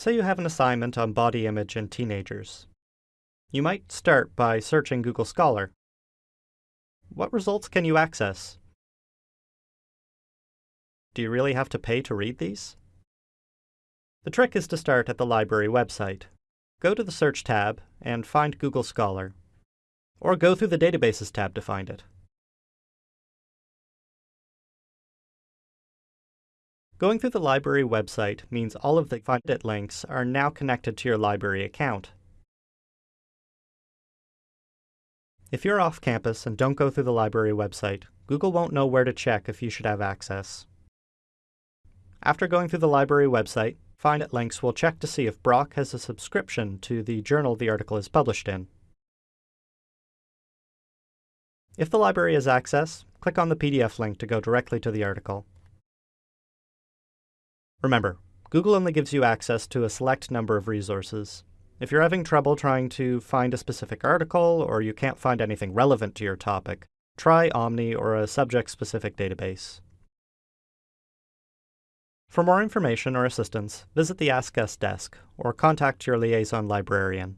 Say you have an assignment on body image in teenagers. You might start by searching Google Scholar. What results can you access? Do you really have to pay to read these? The trick is to start at the library website. Go to the Search tab and find Google Scholar. Or go through the Databases tab to find it. Going through the library website means all of the Find It links are now connected to your library account. If you're off campus and don't go through the library website, Google won't know where to check if you should have access. After going through the library website, Find It links will check to see if Brock has a subscription to the journal the article is published in. If the library has access, click on the PDF link to go directly to the article. Remember, Google only gives you access to a select number of resources. If you're having trouble trying to find a specific article or you can't find anything relevant to your topic, try Omni or a subject-specific database. For more information or assistance, visit the Ask Us desk or contact your liaison librarian.